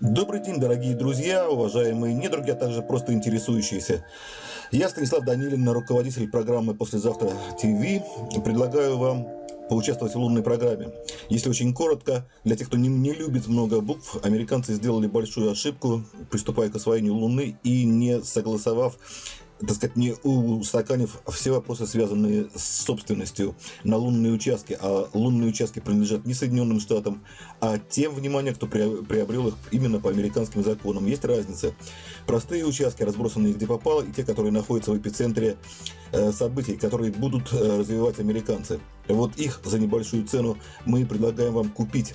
Добрый день, дорогие друзья, уважаемые недруги, а также просто интересующиеся. Я Станислав Данилин, руководитель программы «Послезавтра ТВ». Предлагаю вам поучаствовать в лунной программе. Если очень коротко, для тех, кто не, не любит много букв, американцы сделали большую ошибку, приступая к освоению Луны и не согласовав так сказать, не устаканив все вопросы, связанные с собственностью на лунные участки, а лунные участки принадлежат не Соединенным Штатам, а тем, внимание, кто приобрел их именно по американским законам. Есть разница. Простые участки, разбросанные где попало, и те, которые находятся в эпицентре э, событий, которые будут э, развивать американцы. Вот их за небольшую цену мы предлагаем вам купить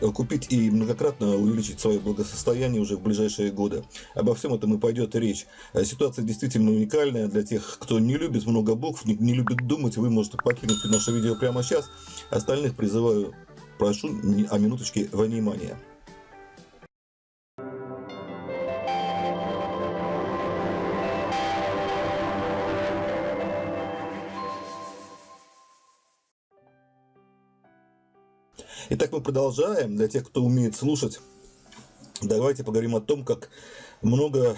купить и многократно увеличить свое благосостояние уже в ближайшие годы. Обо всем этом и пойдет речь. Э, ситуация действительно уникальная для тех, кто не любит много букв, не, не любит думать. Вы можете покинуть наше видео прямо сейчас. Остальных призываю, прошу о минуточке внимания. Итак, мы продолжаем. Для тех, кто умеет слушать, давайте поговорим о том, как много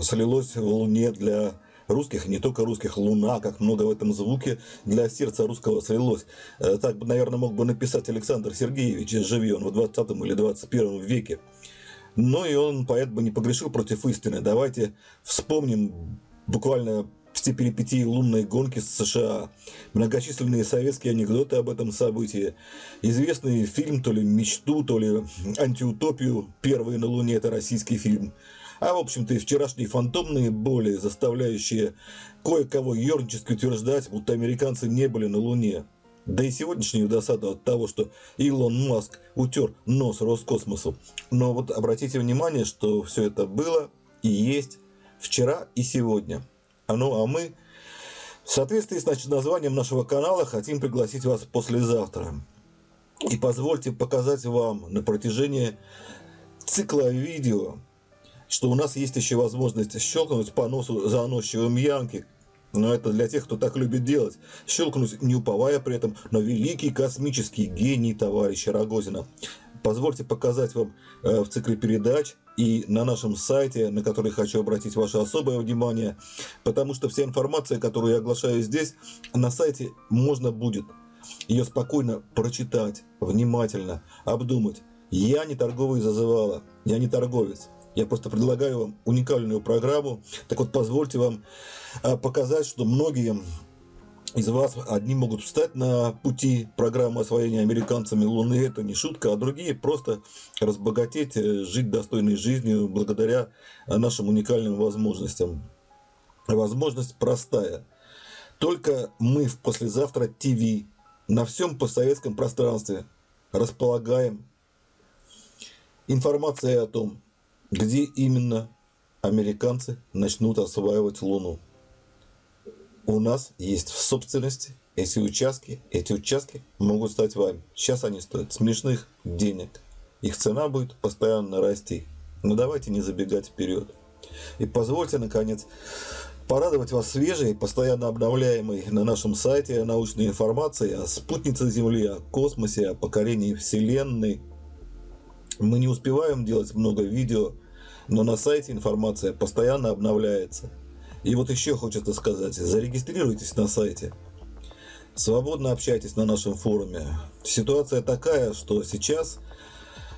слилось в Луне для русских, не только русских, Луна, как много в этом звуке для сердца русского слилось. Э, так, наверное, мог бы написать Александр Сергеевич, живи он в 20 или 21 веке. Но и он, поэт, бы не погрешил против истины. Давайте вспомним буквально все перипетии лунной гонки с США, многочисленные советские анекдоты об этом событии, известный фильм то ли «Мечту», то ли «Антиутопию», первый на Луне – это российский фильм, а в общем-то и вчерашние фантомные боли, заставляющие кое-кого ернически утверждать, будто американцы не были на Луне. Да и сегодняшнюю досаду от того, что Илон Маск утер нос Роскосмосу. Но вот обратите внимание, что все это было и есть вчера и сегодня – ну а мы в соответствии с названием нашего канала хотим пригласить вас послезавтра. И позвольте показать вам на протяжении цикла видео, что у нас есть еще возможность щелкнуть по носу заносчивым Янки, но это для тех, кто так любит делать. Щелкнуть, не уповая при этом на великий космический гений товарища Рогозина. Позвольте показать вам э, в цикле передач и на нашем сайте, на который хочу обратить ваше особое внимание, потому что вся информация, которую я оглашаю здесь, на сайте можно будет ее спокойно прочитать, внимательно, обдумать. Я не торговый зазывала, я не торговец. Я просто предлагаю вам уникальную программу. Так вот, позвольте вам э, показать, что многие из вас одни могут встать на пути программы освоения американцами Луны, это не шутка, а другие просто разбогатеть, э, жить достойной жизнью благодаря нашим уникальным возможностям. Возможность простая. Только мы в послезавтра ТВ на всем постсоветском пространстве располагаем информацией о том, где именно американцы начнут осваивать Луну у нас есть в собственности эти участки. Эти участки могут стать вами. Сейчас они стоят смешных денег. Их цена будет постоянно расти. Но давайте не забегать вперед. И позвольте, наконец, порадовать вас свежей, постоянно обновляемой на нашем сайте научной информации о спутнице Земли, о космосе, о покорении Вселенной. Мы не успеваем делать много видео, но на сайте информация постоянно обновляется. И вот еще хочется сказать, зарегистрируйтесь на сайте. Свободно общайтесь на нашем форуме. Ситуация такая, что сейчас,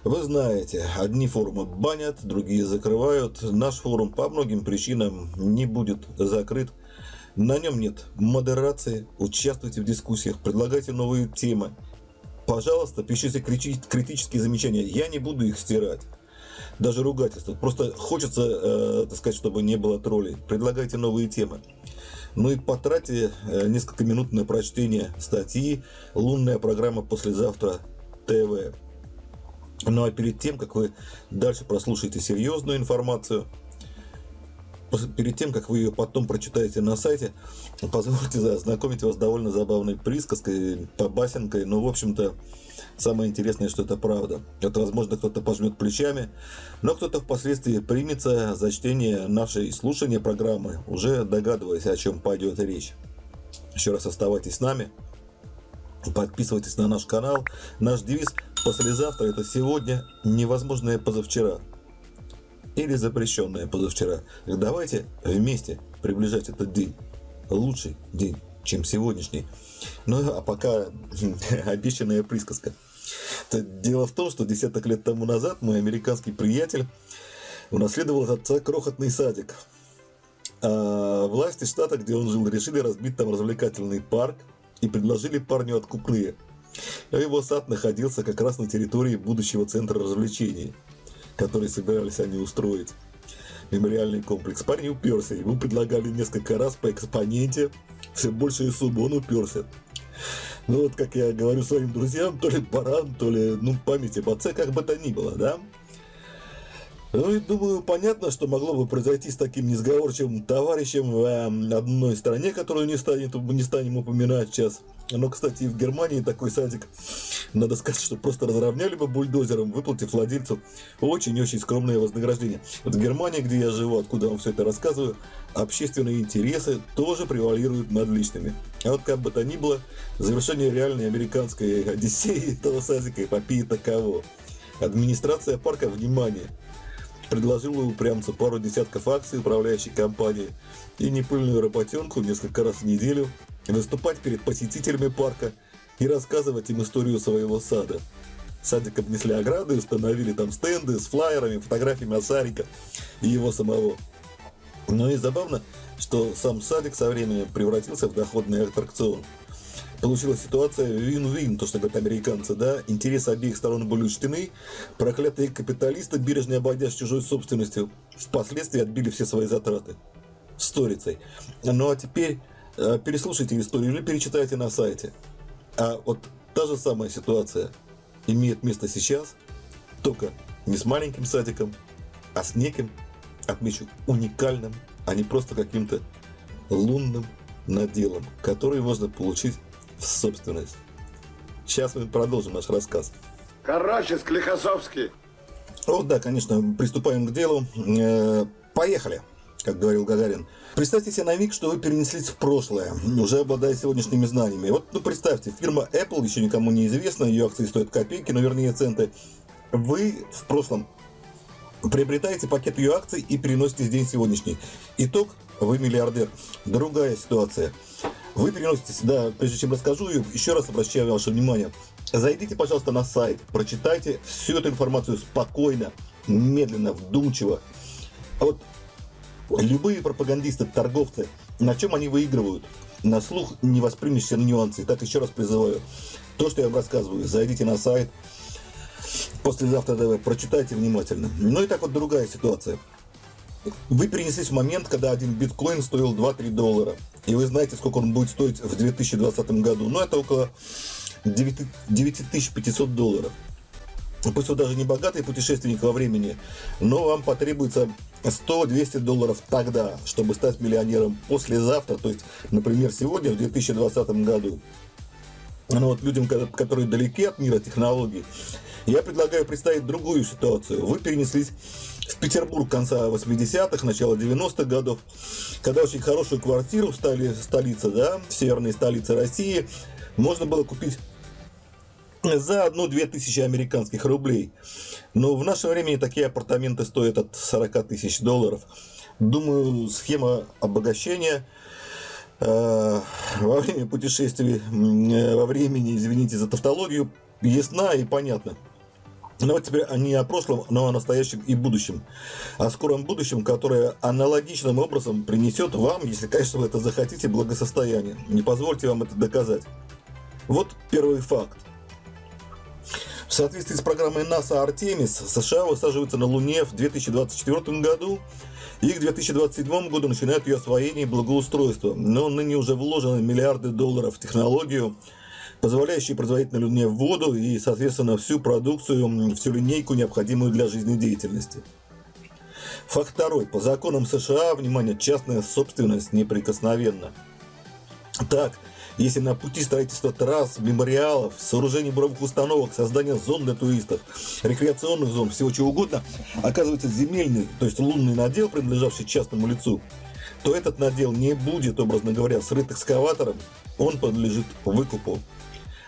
вы знаете, одни форумы банят, другие закрывают. Наш форум по многим причинам не будет закрыт. На нем нет модерации, участвуйте в дискуссиях, предлагайте новые темы. Пожалуйста, пишите критические замечания, я не буду их стирать даже ругательства. Просто хочется, э, так сказать, чтобы не было троллей. Предлагайте новые темы. Ну и потратьте э, несколько минут на прочтение статьи «Лунная программа послезавтра ТВ». Ну а перед тем, как вы дальше прослушаете серьезную информацию, перед тем, как вы ее потом прочитаете на сайте, позвольте ознакомить вас с довольно забавной присказкой, побасенкой, но, в общем-то, самое интересное, что это правда. Это, возможно, кто-то пожмет плечами, но кто-то впоследствии примется за чтение нашей слушания программы, уже догадываясь, о чем пойдет речь. Еще раз оставайтесь с нами, подписывайтесь на наш канал. Наш девиз «Послезавтра – это сегодня, невозможное позавчера». Или запрещенное позавчера. Давайте вместе приближать этот день. Лучший день, чем сегодняшний. Ну а пока обещанная присказка. Дело в том, что десяток лет тому назад мой американский приятель унаследовал от отца крохотный садик. А власти штата, где он жил, решили разбить там развлекательный парк и предложили парню откупные. А его сад находился как раз на территории будущего центра развлечений, который собирались они устроить. Мемориальный комплекс. Парень уперся, ему предлагали несколько раз по экспоненте, все большие суммы, он уперся. Ну вот, как я говорю своим друзьям, то ли баран, то ли, ну, память об отце, как бы то ни было, да? Ну и думаю, понятно, что могло бы произойти с таким несговорчивым товарищем в э, одной стране, которую не, станет, не станем упоминать сейчас. Но, кстати, в Германии такой садик, надо сказать, что просто разровняли бы бульдозером, выплатив владельцу очень-очень скромное вознаграждение. Вот в Германии, где я живу, откуда вам все это рассказываю, общественные интересы тоже превалируют над личными. А вот как бы то ни было, завершение реальной американской одиссеи этого садика эпопеи таково. Администрация парка, внимание, предложила упрямцу пару десятков акций управляющей компании и непыльную работенку несколько раз в неделю выступать перед посетителями парка и рассказывать им историю своего сада. Садик обнесли ограды, установили там стенды с флайерами, фотографиями Осарика и его самого. Но и забавно, что сам садик со временем превратился в доходный аттракцион – получилась ситуация вин-вин, то, что говорят американцы, да, интересы обеих сторон были учтены, проклятые капиталисты, бережно обойдясь чужой собственностью, впоследствии отбили все свои затраты сторицей. Ну а теперь э, переслушайте историю или перечитайте на сайте. А вот та же самая ситуация имеет место сейчас, только не с маленьким садиком, а с неким, отмечу, уникальным, а не просто каким-то лунным наделом, который можно получить в собственность. Сейчас мы продолжим наш рассказ. Короче, Склихосовский. О, да, конечно, приступаем к делу. Э, поехали, как говорил Гагарин. Представьте себе на миг, что вы перенеслись в прошлое, уже обладая сегодняшними знаниями. Вот, ну, представьте, фирма Apple еще никому не известна, ее акции стоят копейки, но вернее центы. Вы в прошлом приобретаете пакет ее акций и переносите в день сегодняшний. Итог – вы миллиардер. Другая ситуация – вы переносите сюда, прежде чем расскажу еще раз обращаю ваше внимание. Зайдите, пожалуйста, на сайт, прочитайте всю эту информацию спокойно, медленно, вдумчиво. А вот любые пропагандисты, торговцы, на чем они выигрывают? На слух не воспримешь все нюансы. Так еще раз призываю. То, что я вам рассказываю, зайдите на сайт, послезавтра давай, прочитайте внимательно. Ну и так вот другая ситуация. Вы перенеслись в момент, когда один биткоин стоил 2-3 доллара. И вы знаете, сколько он будет стоить в 2020 году. Ну, это около 9500 долларов. Пусть вы даже не богатый путешественник во времени, но вам потребуется 100-200 долларов тогда, чтобы стать миллионером послезавтра, то есть, например, сегодня, в 2020 году. Ну вот людям, которые далеки от мира технологий, я предлагаю представить другую ситуацию. Вы перенеслись в Петербург конца 80-х, начала 90-х годов, когда очень хорошую квартиру стали, столице, да, в северной столице России, можно было купить за одну-две тысячи американских рублей. Но в наше время такие апартаменты стоят от 40 тысяч долларов. Думаю, схема обогащения э, во время путешествий, э, во времени, извините за тавтологию, ясна и понятна. Но вот теперь не о прошлом, но о настоящем и будущем. О скором будущем, которое аналогичным образом принесет вам, если, конечно, вы это захотите, благосостояние. Не позвольте вам это доказать. Вот первый факт. В соответствии с программой НАСА «Артемис» США высаживаются на Луне в 2024 году и к 2027 году начинают ее освоение и благоустройство. Но ныне уже вложены миллиарды долларов в технологию, позволяющие производить на Луне воду и, соответственно, всю продукцию, всю линейку, необходимую для жизнедеятельности. Факт второй. По законам США, внимание, частная собственность неприкосновенна. Так, если на пути строительства трасс, мемориалов, сооружений буровых установок, создания зон для туристов, рекреационных зон, всего чего угодно, оказывается земельный, то есть лунный надел, принадлежавший частному лицу, то этот надел не будет, образно говоря, срыт экскаватором, он подлежит выкупу.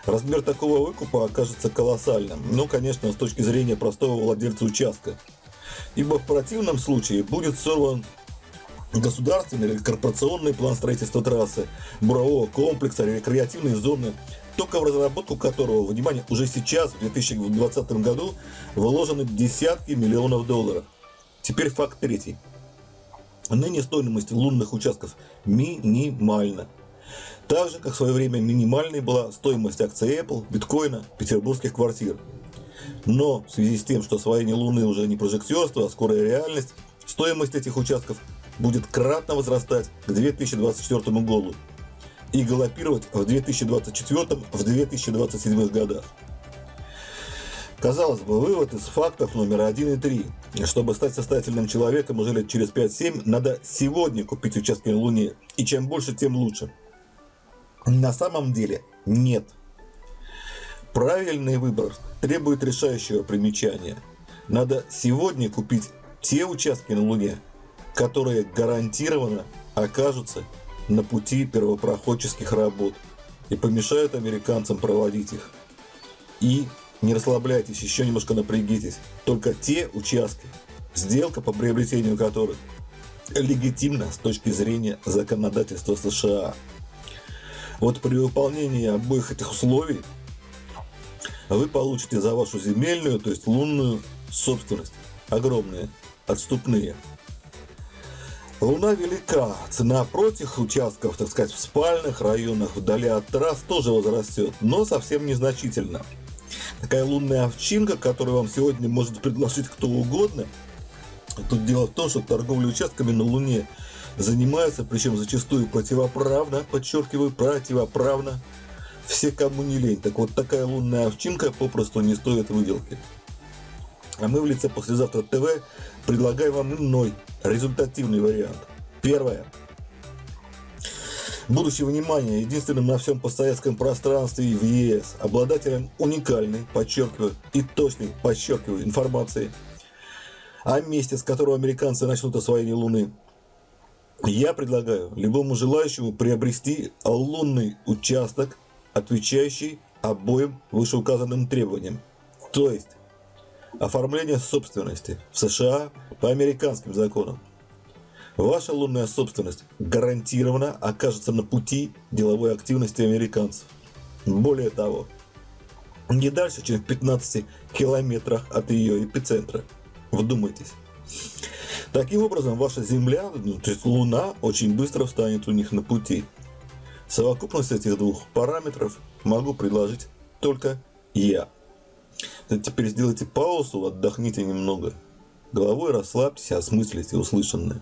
Размер такого выкупа окажется колоссальным. Ну, конечно, с точки зрения простого владельца участка. Ибо в противном случае будет сорван государственный или корпорационный план строительства трассы, бурового комплекса, рекреативной зоны, только в разработку которого, внимание, уже сейчас, в 2020 году, вложены десятки миллионов долларов. Теперь факт третий. Ныне стоимость лунных участков минимальна. Так же, как в свое время минимальной была стоимость акций Apple, биткоина, петербургских квартир. Но в связи с тем, что освоение Луны уже не прожектерство, а скорая реальность, стоимость этих участков будет кратно возрастать к 2024 году и галопировать в 2024-2027 годах. Казалось бы, вывод из фактов номер один и три. Чтобы стать состоятельным человеком уже лет через 5-7, надо сегодня купить участки на Луне. И чем больше, тем лучше. На самом деле нет. Правильный выбор требует решающего примечания. Надо сегодня купить те участки на Луне, которые гарантированно окажутся на пути первопроходческих работ и помешают американцам проводить их. И не расслабляйтесь, еще немножко напрягитесь. Только те участки, сделка по приобретению которых легитимна с точки зрения законодательства США. Вот при выполнении обоих этих условий вы получите за вашу земельную, то есть лунную собственность огромные отступные Луна велика, цена прочих участков, так сказать, в спальных районах, вдали от трасс тоже возрастет, но совсем незначительно. Такая лунная овчинка, которую вам сегодня может предложить кто угодно, тут дело в том, что торговля участками на Луне занимается, причем зачастую противоправно, подчеркиваю, противоправно, все кому не лень. Так вот, такая лунная овчинка попросту не стоит выделки. А мы в лице «Послезавтра ТВ» предлагаем вам иной, результативный вариант. Первое. Будучи внимание единственным на всем постсоветском пространстве в ЕС, обладателем уникальной, подчеркиваю, и точной, подчеркиваю, информации о месте, с которого американцы начнут освоение Луны, я предлагаю любому желающему приобрести лунный участок, отвечающий обоим вышеуказанным требованиям. То есть, Оформление собственности в США по американским законам. Ваша лунная собственность гарантированно окажется на пути деловой активности американцев. Более того, не дальше, чем в 15 километрах от ее эпицентра. Вдумайтесь. Таким образом, ваша Земля, ну, то есть Луна, очень быстро встанет у них на пути. Совокупность этих двух параметров могу предложить только я. Теперь сделайте паузу, отдохните немного. Головой расслабьтесь, осмыслите услышанное.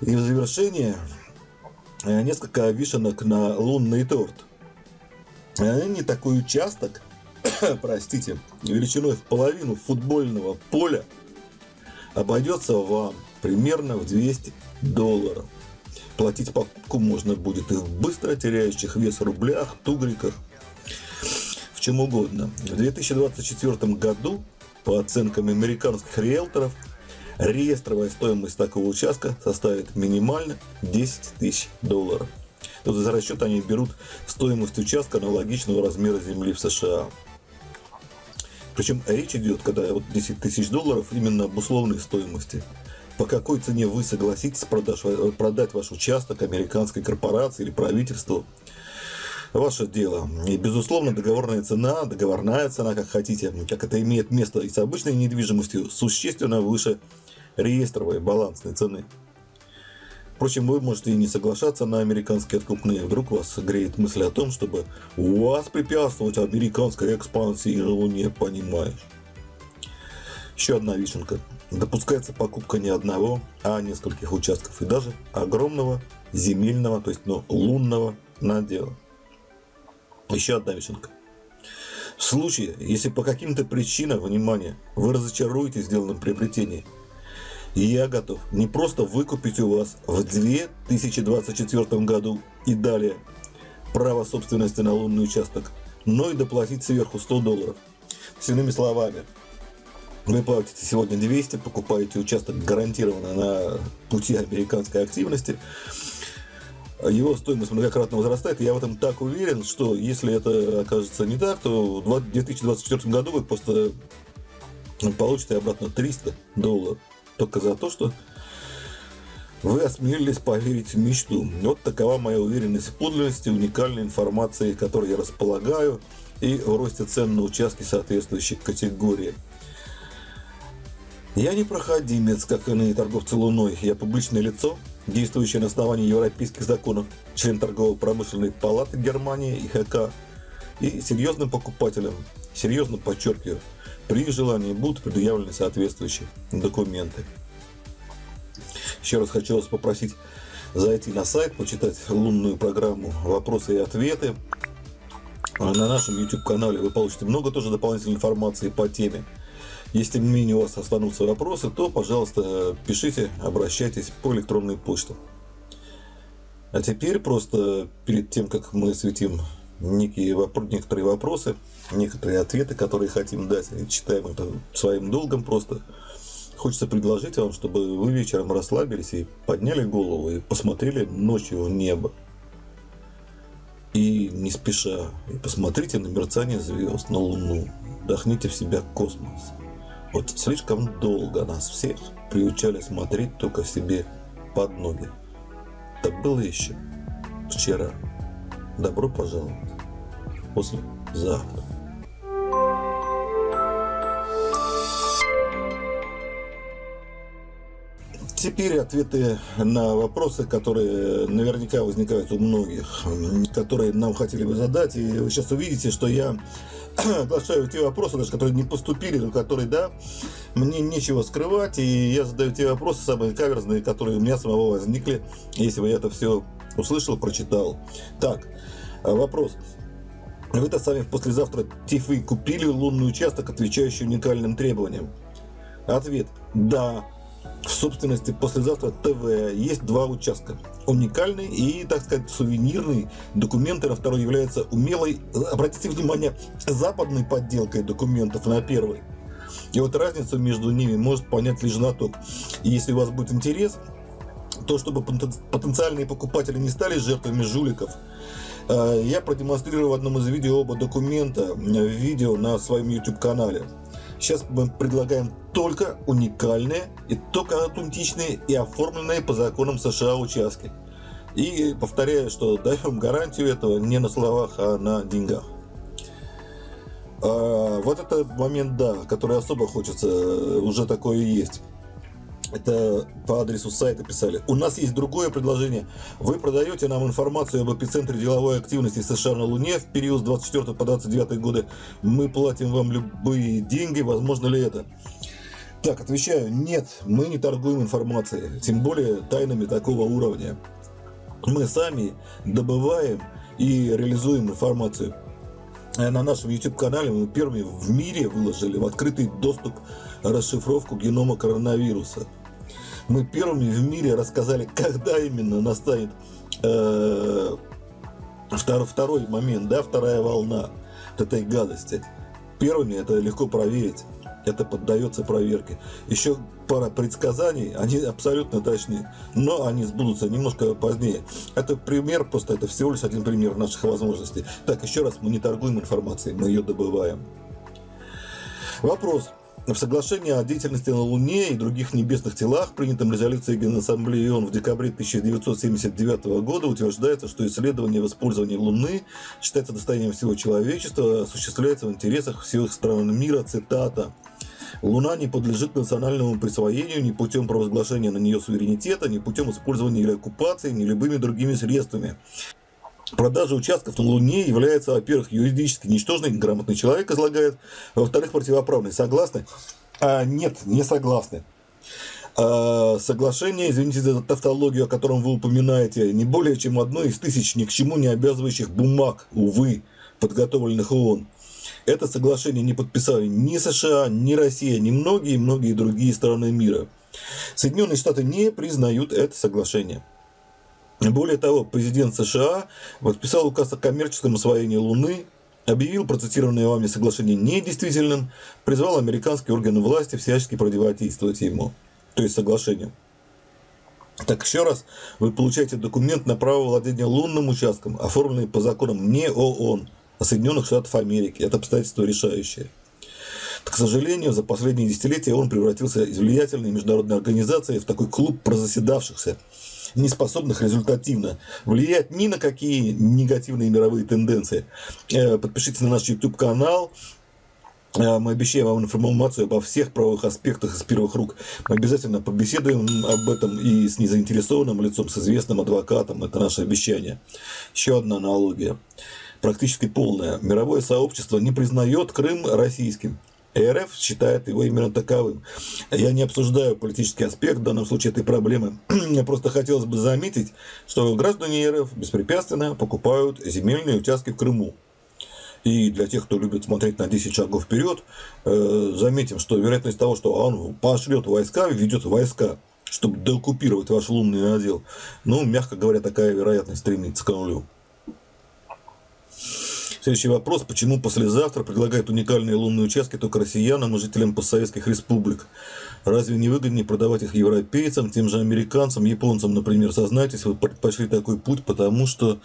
И в завершение э, несколько вишенок на лунный торт. Э, не такой участок, простите, величиной в половину футбольного поля обойдется вам примерно в 200 долларов. Платить покупку можно будет и в быстро теряющих вес рублях, тугриках – в чем угодно. В 2024 году, по оценкам американских риэлторов, реестровая стоимость такого участка составит минимально 10 тысяч долларов. Тут за расчет они берут стоимость участка аналогичного размера земли в США. Причем речь идет, когда вот 10 тысяч долларов, именно об условной стоимости. По какой цене вы согласитесь продать, продать ваш участок американской корпорации или правительству – ваше дело. И, безусловно, договорная цена, договорная цена, как хотите, как это имеет место и с обычной недвижимостью, существенно выше реестровой балансной цены. Впрочем, вы можете и не соглашаться на американские откупные. Вдруг вас греет мысль о том, чтобы вас препятствовать американской экспансии на Луне, понимаешь. Еще одна вишенка. Допускается покупка не одного, а нескольких участков и даже огромного земельного, то есть ну, лунного надела. Еще одна вишенка. В случае, если по каким-то причинам, внимание, вы разочаруетесь в сделанном приобретении, я готов не просто выкупить у вас в 2024 году и далее право собственности на лунный участок, но и доплатить сверху 100 долларов. С иными словами, вы платите сегодня 200, покупаете участок гарантированно на пути американской активности, его стоимость многократно возрастает. Я в этом так уверен, что если это окажется не так, то в 2024 году вы просто получите обратно 300 долларов. Только за то, что вы осмелились поверить в мечту. Вот такова моя уверенность в подлинности уникальной информации, которой я располагаю, и в росте цен на участки соответствующей категории. Я не проходимец, как иные торговцы Луной. Я публичное лицо, действующее на основании европейских законов, член торгово-промышленной палаты Германии и ХК, и серьезным покупателем, серьезно подчеркиваю, при желании будут предъявлены соответствующие документы. Еще раз хочу вас попросить зайти на сайт, почитать лунную программу «Вопросы и ответы». На нашем YouTube-канале вы получите много тоже дополнительной информации по теме. Если тем не менее у вас останутся вопросы, то, пожалуйста, пишите, обращайтесь по электронной почте. А теперь просто перед тем, как мы светим некие, некоторые вопросы, некоторые ответы, которые хотим дать, читаем это своим долгом просто, хочется предложить вам, чтобы вы вечером расслабились и подняли голову и посмотрели ночью в небо. И не спеша, и посмотрите на мерцание звезд, на Луну, вдохните в себя космос. Вот слишком долго нас всех приучали смотреть только себе под ноги. Так было еще вчера. Добро пожаловать. После Теперь ответы на вопросы, которые наверняка возникают у многих, которые нам хотели бы задать. И вы сейчас увидите, что я оглашаю те вопросы, даже которые не поступили, но которые, да, мне нечего скрывать, и я задаю те вопросы самые каверзные, которые у меня самого возникли, если бы я это все услышал, прочитал. Так, вопрос. Вы-то сами послезавтра ТИФы купили лунный участок, отвечающий уникальным требованиям? Ответ – да. В собственности послезавтра ТВ есть два участка. Уникальный и, так сказать, сувенирный. Документы на второй являются умелой, обратите внимание, западной подделкой документов на первый. И вот разницу между ними может понять лишь знаток. И если у вас будет интерес, то чтобы потенциальные покупатели не стали жертвами жуликов, э, я продемонстрирую в одном из видео оба документа, видео на своем YouTube канале. Сейчас мы предлагаем только уникальные и только аутентичные и оформленные по законам США участки. И повторяю, что даем гарантию этого не на словах, а на деньгах. А, вот это момент, да, который особо хочется, уже такое есть это по адресу сайта писали. У нас есть другое предложение. Вы продаете нам информацию об эпицентре деловой активности США на Луне в период с 24 по 29 годы. Мы платим вам любые деньги. Возможно ли это? Так, отвечаю, нет, мы не торгуем информацией, тем более тайнами такого уровня. Мы сами добываем и реализуем информацию. Э, на нашем YouTube-канале мы первыми в мире выложили в открытый доступ расшифровку генома коронавируса мы первыми в мире рассказали, когда именно настанет э, втор, второй момент, да, вторая волна этой гадости. Первыми это легко проверить. Это поддается проверке. Еще пара предсказаний, они абсолютно точны, но они сбудутся немножко позднее. Это пример, просто это всего лишь один пример наших возможностей. Так, еще раз, мы не торгуем информацией, мы ее добываем. Вопрос. В соглашении о деятельности на Луне и других небесных телах, принятом резолюцией Генассамблеи ООН в декабре 1979 года, утверждается, что исследование в использовании Луны считается достоянием всего человечества, осуществляется в интересах всех стран мира, цитата. Луна не подлежит национальному присвоению ни путем провозглашения на нее суверенитета, ни путем использования или оккупации, ни любыми другими средствами. Продажа участков на Луне является, во-первых, юридически ничтожной, грамотный человек излагает, во-вторых, противоправной. Согласны? А, нет, не согласны. А, соглашение, извините за тавтологию, о котором вы упоминаете, не более чем одно из тысяч ни к чему не обязывающих бумаг, увы, подготовленных ООН. Это соглашение не подписали ни США, ни Россия, ни многие-многие другие страны мира. Соединенные Штаты не признают это соглашение. Более того, президент США подписал указ о коммерческом освоении Луны, объявил процитированное вами соглашение недействительным, призвал американские органы власти всячески противодействовать ему, то есть соглашению. Так еще раз, вы получаете документ на право владения лунным участком, оформленный по законам не ООН, а Соединенных Штатов Америки. Это обстоятельство решающее. К сожалению, за последние десятилетия он превратился из влиятельной международной организации в такой клуб прозаседавшихся, не способных результативно влиять ни на какие негативные мировые тенденции. Э, подпишитесь на наш YouTube-канал, э, мы обещаем вам информацию обо всех правовых аспектах из первых рук. Мы обязательно побеседуем об этом и с незаинтересованным лицом, с известным адвокатом. Это наше обещание. Еще одна аналогия, практически полная. Мировое сообщество не признает Крым российским. РФ считает его именно таковым. Я не обсуждаю политический аспект в данном случае этой проблемы. Мне просто хотелось бы заметить, что граждане РФ беспрепятственно покупают земельные участки в Крыму. И для тех, кто любит смотреть на 10 шагов вперед, э, заметим, что вероятность того, что он пошлет войска, ведет войска, чтобы деоккупировать ваш лунный надел, ну, мягко говоря, такая вероятность стремится к нулю. Следующий вопрос. Почему послезавтра предлагают уникальные лунные участки только россиянам и жителям постсоветских республик? Разве не выгоднее продавать их европейцам, тем же американцам, японцам, например? Сознайтесь, вы пошли такой путь, потому что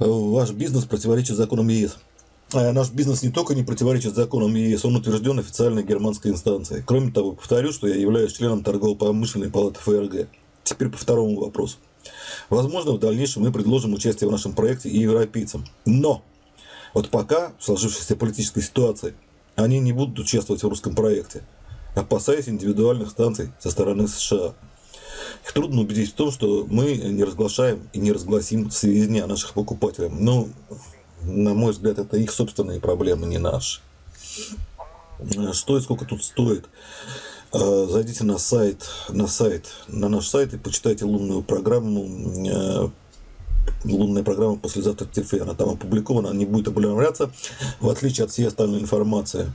э, ваш бизнес противоречит законам ЕС. А наш бизнес не только не противоречит законам ЕС, он утвержден официальной германской инстанцией. Кроме того, повторю, что я являюсь членом торгово-промышленной палаты ФРГ. Теперь по второму вопросу. Возможно, в дальнейшем мы предложим участие в нашем проекте и европейцам. Но вот пока, в сложившейся политической ситуации, они не будут участвовать в русском проекте, опасаясь индивидуальных станций со стороны США. Их трудно убедить в том, что мы не разглашаем и не разгласим сведения о наших покупателях. Но, на мой взгляд, это их собственные проблемы, не наши. Что и сколько тут стоит? Э, зайдите на сайт, на сайт, на наш сайт и почитайте лунную программу э, лунная программа послезавтра она там опубликована, она не будет обновляться, в отличие от всей остальной информации.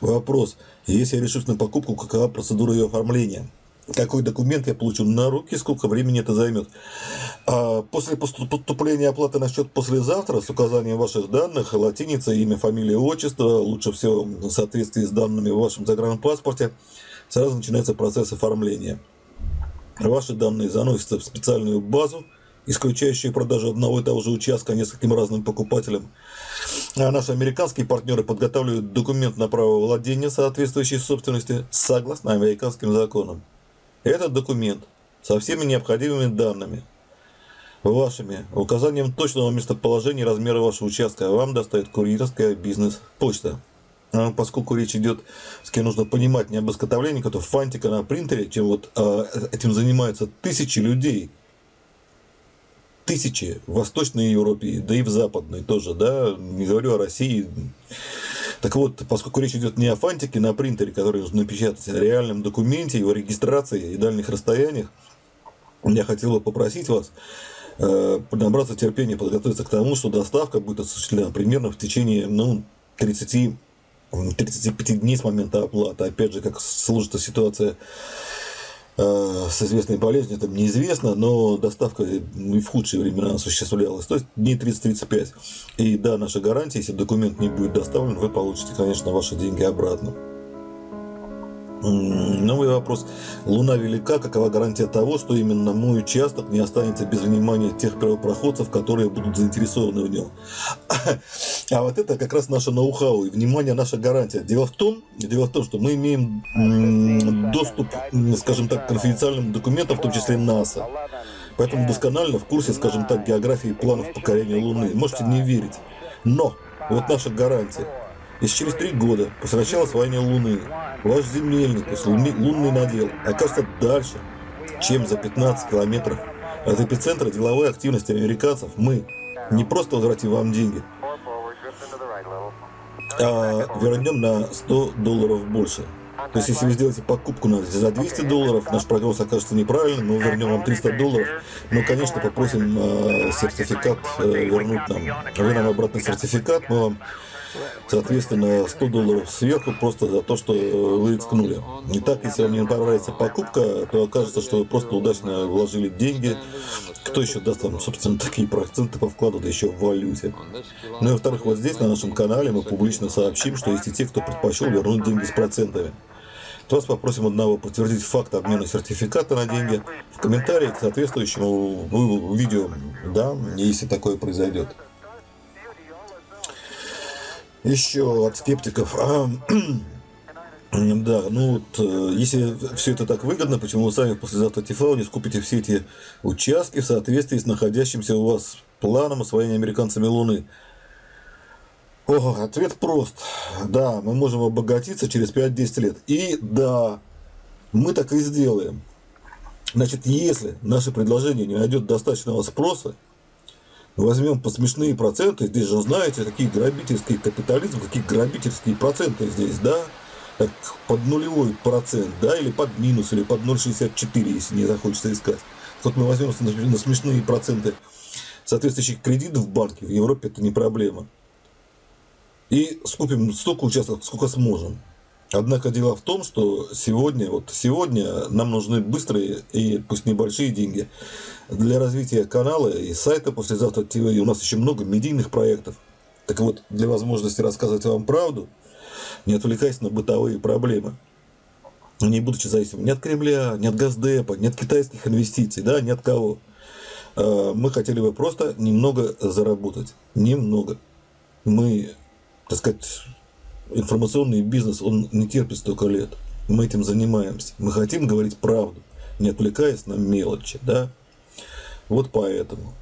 Вопрос. Если я решусь на покупку, какова процедура ее оформления? Какой документ я получу на руки, сколько времени это займет? А после поступления оплаты на счет послезавтра с указанием ваших данных, латиница, имя, фамилия, отчество, лучше всего в соответствии с данными в вашем загранпаспорте, сразу начинается процесс оформления. Ваши данные заносятся в специальную базу, исключающие продажу одного и того же участка нескольким разным покупателям. А наши американские партнеры подготавливают документ на право владения, соответствующей собственности, согласно американским законам. Этот документ со всеми необходимыми данными, вашими, указанием точного местоположения и размера вашего участка, вам доставит курьерская бизнес-почта. А поскольку речь идет, с кем нужно понимать, не об изготовлении какого-то фантика на принтере, чем вот а, этим занимаются тысячи людей – тысячи в Восточной Европе, да и в Западной тоже, да, не говорю о России. Так вот, поскольку речь идет не о фантике на принтере, который нужно напечатать, а о реальном документе, его регистрации и дальних расстояниях, я хотел бы попросить вас э, набраться терпения, подготовиться к тому, что доставка будет осуществлена примерно в течение ну, 30 35 дней с момента оплаты. Опять же, как сложится ситуация с известной болезнью, там неизвестно, но доставка и в худшие времена осуществлялась. То есть дней 30-35. И да, наша гарантия, если документ не будет доставлен, вы получите, конечно, ваши деньги обратно. Новый вопрос. Луна велика, какова гарантия того, что именно мой участок не останется без внимания тех первопроходцев, которые будут заинтересованы в нем? А вот это как раз наше ноу-хау и внимание наша гарантия. Дело в том, дело в том, что мы имеем доступ, скажем так, к конфиденциальным документам, в том числе НАСА. Поэтому досконально в курсе, скажем так, географии планов покорения Луны. Можете не верить. Но вот наша гарантия. Если через три года, после начала освоения Луны, ваш земельник, то есть лунный надел, окажется дальше, чем за 15 километров от эпицентра деловой активности американцев, мы не просто возвратим вам деньги, а вернем на 100 долларов больше. То есть, если вы сделаете покупку за 200 долларов, наш прогноз окажется неправильным, мы вернем вам 300 долларов, но, конечно, попросим э, сертификат э, вернуть нам. Вы нам обратный сертификат, мы вам Соответственно, 100 долларов сверху просто за то, что вы рискнули. Не так, если вам не понравится покупка, то окажется, что вы просто удачно вложили деньги. Кто еще даст вам, собственно, такие проценты по вкладу, да еще в валюте. Ну и во-вторых, вот здесь, на нашем канале, мы публично сообщим, что есть и те, кто предпочел вернуть деньги с процентами. То вас попросим одного подтвердить факт обмена сертификата на деньги в комментарии к соответствующему видео, да, если такое произойдет. Еще от скептиков. А, Да, ну вот, э, если все это так выгодно, почему вы сами послезавтра ТФАО не скупите все эти участки в соответствии с находящимся у вас планом освоения американцами Луны? О, ответ прост. Да, мы можем обогатиться через 5-10 лет. И да, мы так и сделаем. Значит, если наше предложение не найдет достаточного спроса, возьмем по смешные проценты, здесь же знаете, какие грабительские капитализм, какие грабительские проценты здесь, да? Так, под нулевой процент, да, или под минус, или под 0,64, если не захочется искать. Вот мы возьмем на смешные проценты соответствующих кредитов в банке, в Европе это не проблема. И скупим столько участков, сколько сможем. Однако дело в том, что сегодня, вот сегодня нам нужны быстрые и пусть небольшие деньги для развития канала и сайта послезавтра ТВ. У нас еще много медийных проектов. Так вот, для возможности рассказывать вам правду, не отвлекаясь на бытовые проблемы, не будучи зависимым ни от Кремля, ни от Газдепа, ни от китайских инвестиций, да, ни от кого. А, мы хотели бы просто немного заработать. Немного. Мы, так сказать, информационный бизнес, он не терпит столько лет. Мы этим занимаемся. Мы хотим говорить правду, не отвлекаясь на мелочи, да. Вот поэтому.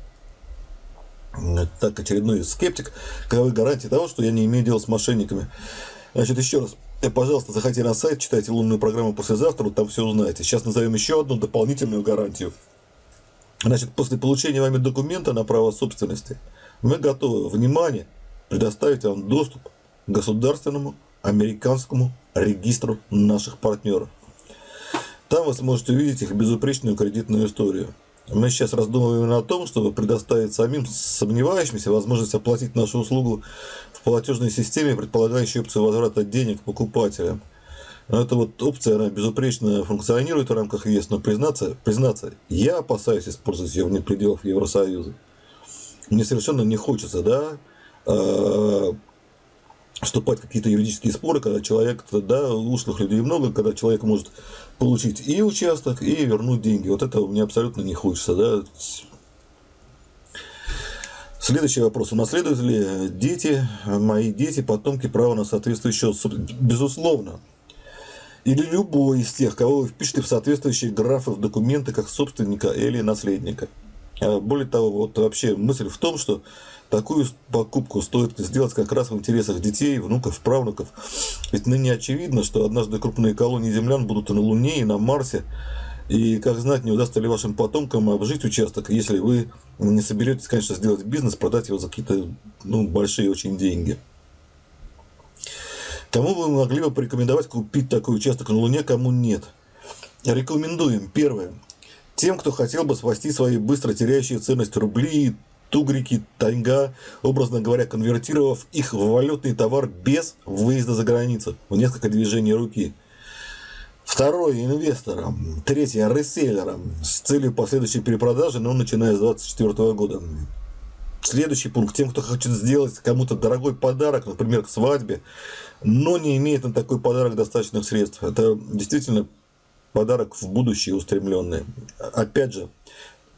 Так, очередной скептик. Каковы гарантии того, что я не имею дела с мошенниками? Значит, еще раз, э, пожалуйста, заходите на сайт, читайте лунную программу послезавтра, там все узнаете. Сейчас назовем еще одну дополнительную гарантию. Значит, после получения вами документа на право собственности, мы готовы, внимание, предоставить вам доступ государственному американскому регистру наших партнеров. Там вы сможете увидеть их безупречную кредитную историю. Мы сейчас раздумываем о том, чтобы предоставить самим сомневающимся возможность оплатить нашу услугу в платежной системе, предполагающей опцию возврата денег покупателям. Но эта вот опция, она безупречно функционирует в рамках ЕС, но признаться, признаться, я опасаюсь использовать ее вне пределов Евросоюза. Мне совершенно не хочется, да, а, вступать в какие-то юридические споры, когда человек, да, ушлых людей много, когда человек может получить и участок, и вернуть деньги. Вот этого мне абсолютно не хочется, да. Следующий вопрос. Унаследуют ли дети, мои дети, потомки право на соответствующее Безусловно. Или любой из тех, кого вы впишете в соответствующие графы в документы как собственника или наследника. А более того, вот вообще мысль в том, что такую покупку стоит сделать как раз в интересах детей, внуков, правнуков. Ведь ныне очевидно, что однажды крупные колонии землян будут на Луне, и на Марсе. И как знать, не удастся ли вашим потомкам обжить участок, если вы не соберетесь, конечно, сделать бизнес, продать его за какие-то ну, большие очень деньги. Кому вы могли бы порекомендовать купить такой участок на Луне, кому нет? Рекомендуем. Первое. Тем, кто хотел бы спасти свои быстро теряющие ценность рубли, тугрики, таньга, образно говоря, конвертировав их в валютный товар без выезда за границу, в несколько движений руки. Второе – инвесторам. Третье – реселлерам с целью последующей перепродажи, но начиная с 2024 года. Следующий пункт. Тем, кто хочет сделать кому-то дорогой подарок, например, к свадьбе, но не имеет на такой подарок достаточных средств. Это действительно подарок в будущее устремленный. Опять же,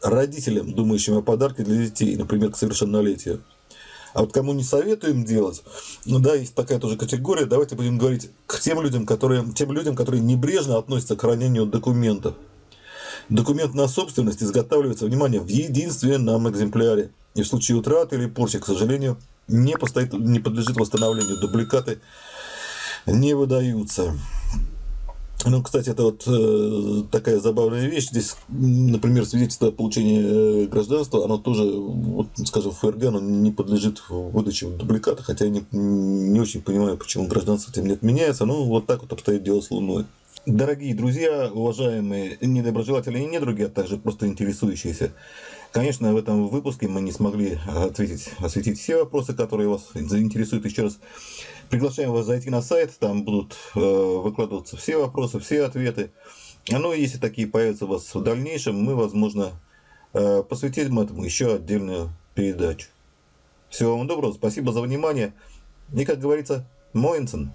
родителям, думающим о подарке для детей, например, к совершеннолетию. А вот кому не советуем делать, ну да, есть такая тоже категория, давайте будем говорить к тем людям, которые, тем людям, которые небрежно относятся к хранению документов. Документ на собственность изготавливается, внимание, в единственном экземпляре. И в случае утраты или порчи, к сожалению, не, постоит, не подлежит восстановлению. Дубликаты не выдаются. Ну, кстати, это вот э, такая забавная вещь. Здесь, например, свидетельство о получении э, гражданства, оно тоже, вот, скажем, в ФРГ, оно не подлежит выдаче дубликата, хотя я не, не очень понимаю, почему гражданство этим не отменяется. Ну, вот так вот обстоит дело с Луной. Дорогие друзья, уважаемые недоброжелатели и недруги, а также просто интересующиеся, конечно, в этом выпуске мы не смогли ответить, осветить все вопросы, которые вас заинтересуют. Еще раз приглашаем вас зайти на сайт, там будут э, выкладываться все вопросы, все ответы. Ну если такие появятся у вас в дальнейшем, мы, возможно, э, посвятим этому еще отдельную передачу. Всего вам доброго, спасибо за внимание. И, как говорится, Моинсен.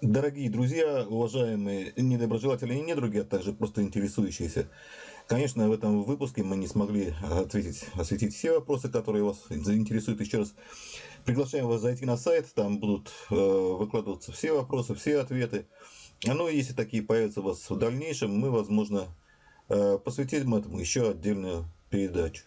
Дорогие друзья, уважаемые недоброжелатели и недруги, а также просто интересующиеся, конечно, в этом выпуске мы не смогли ответить, осветить все вопросы, которые вас заинтересуют. Еще раз приглашаем вас зайти на сайт, там будут э, выкладываться все вопросы, все ответы. Ну если такие появятся у вас в дальнейшем, мы, возможно, э, посвятим этому еще отдельную передачу.